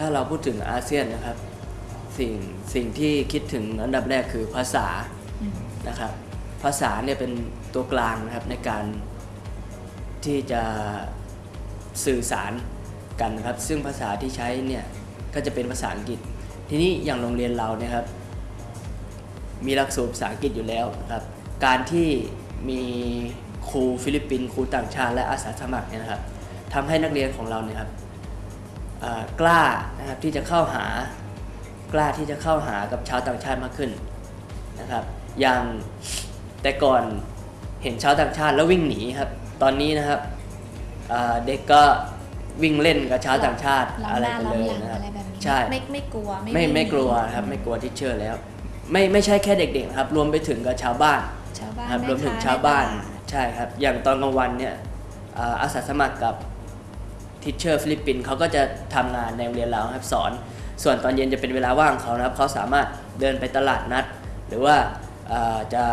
ถ้าเราพูดถึงอาเซียนนะครับ สิ่งสิ่งที่คิดถึงอันดับแรกคือภาษานะครับ ภาษาเนี่ยเป็นตัวกลางนะครับในการที่จะสื่อสารกันนะครับ ซึ่งภาษาที่ใช้เนี่ยก็จะเป็นภาษาอังกฤษ ทีนี้อย่างโรงเรียนเราเนี่ยครับ มีหลักสูตรภาษาอังกฤษอยู่แล้วนะครับ การที่มีครูฟิลิปปินส์ครูต่างชาติและอาสาสมัครเนี่ยนะครับทำให้นักเรียนของเราเนี่ยครับ กล้านะครับที่จะเข้าหากล้าที่จะเข้าหากับชาวต่างชาติมากขึ้นนะครับ อย่างแต่ก่อนเห็นชาวต่างชาติแล้ววิ่งหนีครับ ตอนนี้นะครับเอ่อเด็กก็วิ่งเล่นกับชาวต่างชาติล้อมอะไรหน้ากันล้อเลมยหลังนะครับอะไรแบบนี้ใช่ไม่ไม่กลัวไม่วิ่งไม่กลัวหนีครับไม่กลัวที่เชื่อแล้ว ไม่ไม่ใช่แค่เด็กๆนะครับ รวมไปถึงกับชาวบ้านชาวบ้านครับแรวมถึงค้ชาวบ้านใตลดใช่ครับ อย่างตอนกลางวันเนี่ยอ่าอาสาสมัครกับ teacher ฟิลิปปินส์เขาก็จะทำงานในโรงเรียนเราครับสอน ส่วนตอนเย็นจะเป็นเวลาว่างเขานะครับเขาสามารถเดินไปตลาดนัด หรือว่าจะ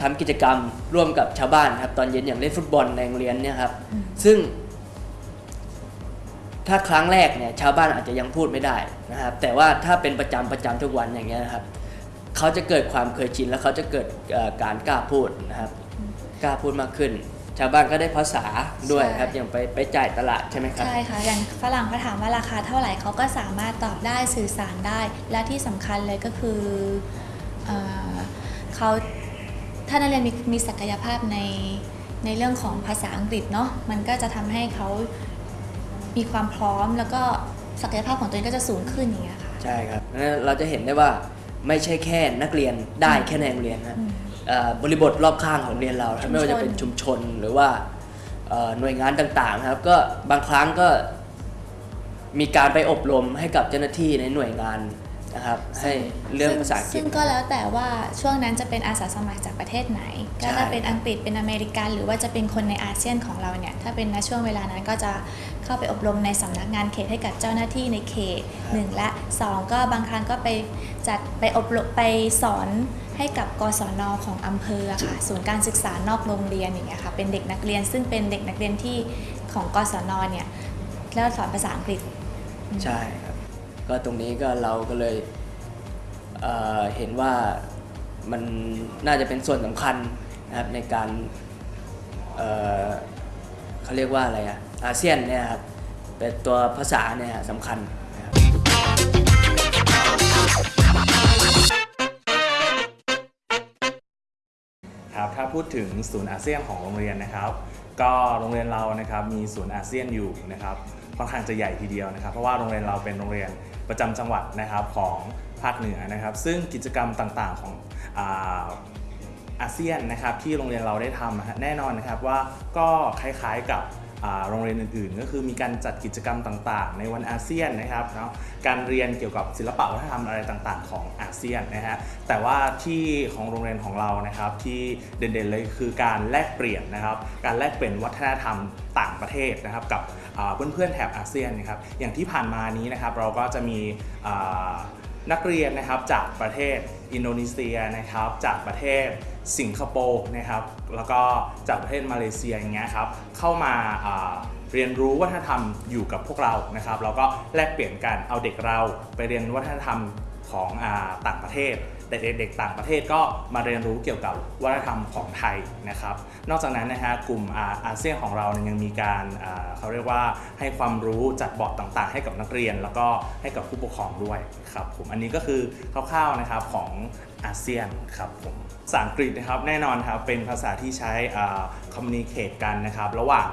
ทำกิจกรรมร่วมกับชาวบ้านครับตอนเย็นอย่างเล่นฟุตบอลในโรงเรียนเนี่ยครับซึ่ง ถ้าครั้งแรกเนี่ยชาวบ้านอาจจะยังพูดไม่ได้นะครับแต่ว่าถ้าเป็นประจำประจำทุกวันอย่างเงี้ยนะครับเขาจะเกิดความเคยชินแล้วเขาจะเกิดการกล้าพูดนะครับกล้าพูดมากขึ้น ชาวบ้านก็ได้ภาษาด้วยครับอย่างไปไปจ่ายตลาดใช่ไหมครับใช่ค่ะอย่างฝรั่งเขาถามว่าราคาเท่าไหร่เขาก็สามารถตอบได้สื่อสารได้ และที่สำคัญเลยก็คือเอ่อเขาถ้านักเรียนมีมีศักยภาพในในเรื่องของภาษาอังกฤษเนาะมันก็จะทำให้เขามีความพร้อมแล้วก็ศักยภาพของตัวเองก็จะสูงขึ้นอย่างเงี้ยค่ะใช่ครับงั้นเราจะเห็นได้ว่าไม่ใช่แค่นักเรียนได้แค่ในโรงเรียนนะอืมเอ่อ บริบทรอบข้างของโรงเรียนเราครับไม่ว่าจะเป็นชุมชนหรือว่าเอ่อหน่วยงานต่างๆนะครับ ก็บางครั้งก็มีการไปอบรมให้กับเจ้าหน้าที่ในหน่วยงานนะครับให้เรื่องภาษาอังกฤษซึ่งก็แล้วแต่ว่าช่วงนั้นจะเป็นอาสาสมัครจากประเทศไหน ก็ใช่ถ้าเป็นอังกฤษเป็นอเมริกัน หรือว่าจะเป็นคนในอาเซียนของเราเนี่ยถ้าเป็นในช่วงเวลานั้นก็จะเข้าไปอบรมในสำนักงานเขตให้กับเจ้าหน้าที่ในเขตหนึ่งและสองก็บางครั้งก็ไปจัดไปอบรมไปสอนให้กับกศนของอำเภอค่ะศูนย์การศึกษานอกโรงเรียนอย่างเงี้ยค่ะเป็นเด็กนักเรียนซึ่งเป็นเด็กนักเรียนที่ของกศนเนี่ยแล้วสอนภาษาอังกฤษใช่ครับก็ตรงนี้ก็เราก็เลยเเห็นว่ามันน่าจะเป็นส่วนสำคัญนะครับในการเเขาเรียกว่าอะไรอะอาเซียนเนี่ยครับเป็นตัวภาษาเนี่ยสำคัญ ครับถ้าพูดถึงศูนย์อาเซียนของโรงเรียนนะครับ ก็โรงเรียนเรานะครับมีศูนย์อาเซียนอยู่นะครับค่อนข้างจะใหญ่ทีเดียวนะครับ เพราะว่าโรงเรียนเราเป็นโรงเรียนประจำจังหวัดนะครับของภาคเหนือนะครับ ซึ่งกิจกรรมต่างๆของอาอาเซียนนะครับที่โรงเรียนเราได้ทำแน่นอนนะครับว่าก็คล้ายๆกับ โรงเรียนอื่นๆ ก็คือมีการจัดกิจกรรมต่างๆ ในวันอาเซียนนะครับเนาะการเรียนเกี่ยวกับศิลปะวัฒนธรรมอะไรต่างๆ ของอาเซียนนะฮะแต่ว่าที่ของโรงเรียนของเรานะครับที่เด่นๆเลยคือการแลกเปลี่ยนนะครับการแลกเปลี่ยนวัฒนธรรมต่างประเทศนะครับกับเพื่อนๆแถบอาเซียนนะครับอย่างที่ผ่านมานี้นะครับเราก็จะมี นักเรียนนะครับจากประเทศอินโดนีเซียนะครับ จากประเทศสิงคโปร์นะครับ แล้วก็จากประเทศมาเลเซียอย่างเงี้ยครับเข้ามาเรียนรู้วัฒนธรรมอยู่กับพวกเรานะครับเราก็แลกเปลี่ยนกันเอาเด็กเราไปเรียนวัฒนธรรมของอต่างประเทศ แต่เด็กๆต่างประเทศก็มาเรียนรู้เกี่ยวกับวัฒนธรรมของไทยนะครับ นอกจากนั้นนะฮะกลุ่มอาเซียนของเราเนี่ยยังมีการเขาเรียกว่าให้ความรู้จัดบอร์ดต่างๆ ให้กับนักเรียน แล้วก็ให้กับผู้ปกครองด้วยครับผมอันนี้ก็คือคร่าวๆนะครับของ อาเซียนครับผมภาษาอังกฤษนะครับแน่นอนครับเป็นภาษาที่ใช้คอมมูนิเคตกันนะครับระหว่าง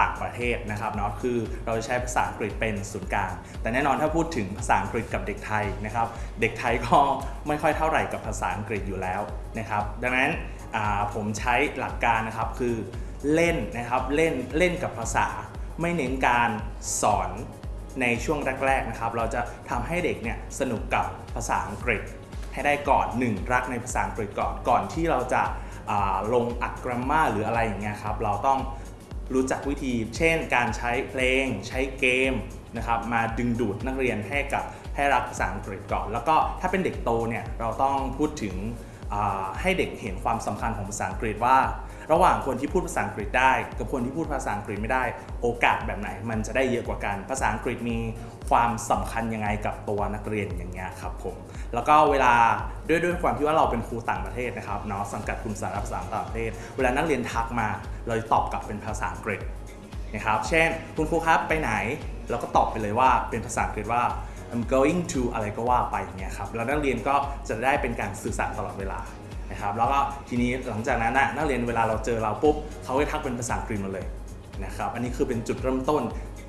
ต่างประเทศนะครับเนาะคือเราจะใช้ภาษาอังกฤษเป็นศูนย์กลาง แต่แน่นอนถ้าพูดถึงภาษาอังกฤษกับเด็กไทยนะครับ เด็กไทยก็ไม่ค่อยเท่าไหร่กับภาษาอังกฤษอยู่แล้วนะครับ ดังนั้นผมใช้หลักการนะครับคือเล่นนะครับเล่นเล่นกับภาษา ไม่เน้นการสอนในช่วงแรกๆนะครับ เราจะทำให้เด็กเนี่ยสนุกกับภาษาอังกฤษ ให้ได้ก่อนหนึ่งรักในภาษาอังกฤษก่อน ก่อนที่เราจะาลงอัดกรามาหรืออะไรอย่างเงี้ยครับ เราต้องรู้จักวิธี เช่น การใช้เพลง ใช้เกมนะครับ มาดึงดูดนักเรียนให้กับให้รักภาษาอังกฤษก่อน แล้วก็ถ้าเป็นเด็กโตเนี่ย เราต้องพูดถึงให้เด็กเห็นความสำคัญของภาษาอังกฤษว่า ระหว่างคนที่พูดภาษาอังกฤษได้ กับคนที่พูดภาษาอังกฤษไม่ได้ โอกาสแบบไหน มันจะได้เยอะกว่ากัน ภาษาอังกฤษมีความสำคัญยังไงกับตัวนักเรียนอย่างเงี้ยครับผม แล้วก็เวลาด้วยด้วยความที่ว่าเราเป็นครูต่างประเทศนะครับเนาะสังกัดกลุ่มสาระภาษาต่างประเทศ เวลานักเรียนทักมาเราจะตอบกลับเป็นภาษาอังกฤษนะครับ เช่น คุณครูครับไปไหน เราก็ตอบไปเลยว่าเป็นภาษาอังกฤษว่า I'm going to อะไรก็ว่าไปอย่างเงี้ยครับ แล้วนักเรียนก็จะได้เป็นการสื่อสารตลอดเวลา นะครับแล้วก็ทีนี้หลังจากนั้นน่ะนักเรียนเวลาเราเจอเราปุ๊บเขาก็ทักเป็นภาษาอังกฤษมาเลยนะครับอันนี้คือเป็นจุดเริ่มต้น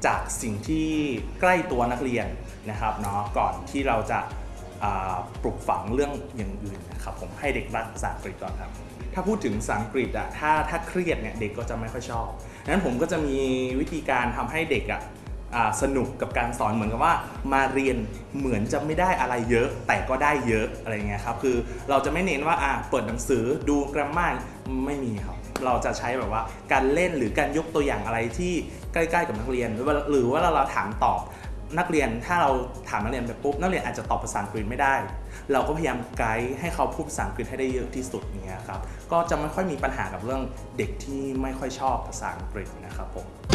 จากสิ่งที่ใกล้ตัวนักเรียนนะครับเนาะก่อนที่เราจะาปลูกฝังเรื่องอย่างอื่นนะครับผมให้เด็กรักภาษาอังกฤษก่อนครับถ้าพูดถึงภาษาอังกฤษอะถ้าถ้าเครียดเนี่ยเด็กก็จะไม่ค่อยชอบดังนั้นผมก็จะมีวิธีการทำให้เด็กอะ สนุกกับการสอนเหมือนกับว่า มาเรียนเหมือนจะไม่ได้อะไรเยอะ แต่ก็ได้เยอะอะไรเงี้ยครับคือเราจะไม่เน้นว่าอ่าเปิดหนังสือดูกราฟมาไม่มีครับเราจะใช้แบบว่าการเล่นหรือการยกตัวอย่างอะไรที่ใกล้ๆกับนักเรียนหรือว่าหรือว่าเราถามตอบนักเรียนถ้าเราถามนักเรียนไปปุ๊บนักเรียนอาจจะตอบภาษาอังกฤษไม่ได้ เราก็พยายามไกด์ให้เขาพูดภาษาอังกฤษให้ได้เยอะที่สุดอย่างเงี้ยครับก็จะไม่ค่อยมีปัญหากับเรื่องเด็กที่ไม่ค่อยชอบภาษาอังกฤษนะครับผม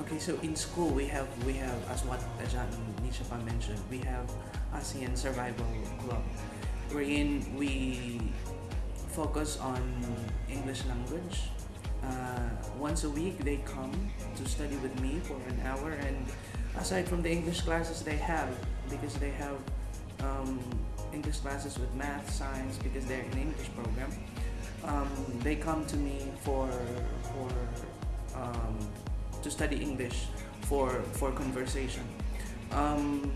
Okay, so in school we have we have as what Ajahn Nishapa mentioned, we have ASEAN Survival Club, wherein we focus on English language. Uh, once a week they come to study with me for an hour, and aside from the English classes they have, because they have um, English classes with math, science, because they're in English program, um, they come to me for for um, to study English for for conversation. Um,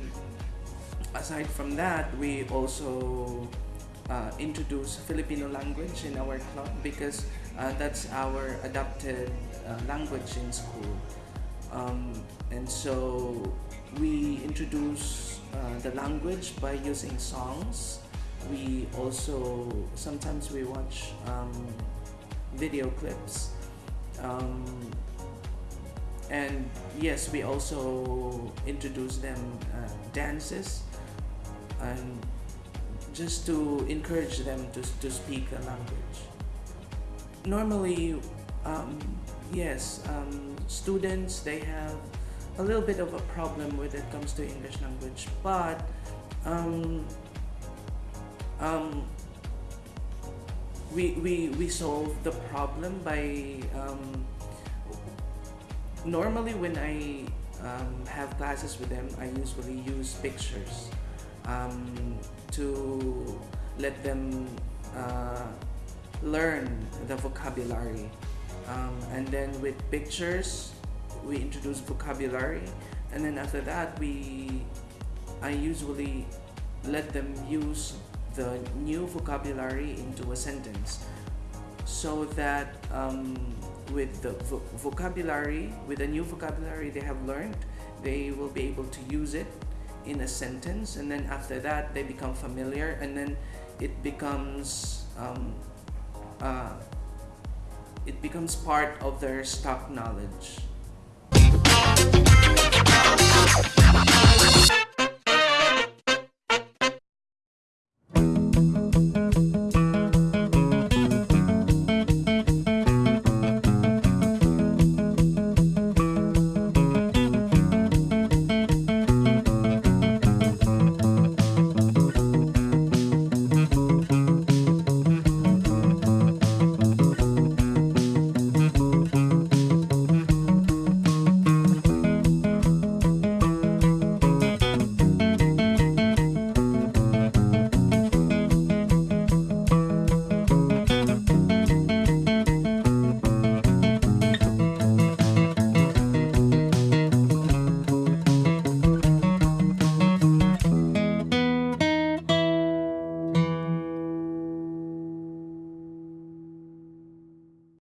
aside from that, we also uh, introduce Filipino language in our club because uh, that's our adopted uh, language in school. And so we introduce uh, the language by using songs. We also sometimes we watch um, video clips. Um, and yes, we also introduce them uh, dances and just to encourage them to, to speak the language. Normally, um, yes, um, students they have a little bit of a problem when it comes to English language, but um, um, we, we, we solve the problem by um, normally when I um, have classes with them, I usually use pictures um, to let them uh, learn the vocabulary. Um, and then with pictures, we introduce vocabulary, and then after that, we I usually let them use the new vocabulary into a sentence so that um, with the vo- vocabulary, with the new vocabulary they have learned, they will be able to use it in a sentence, and then after that they become familiar, and then it becomes um, uh, it becomes part of their stock knowledge. バイバイ!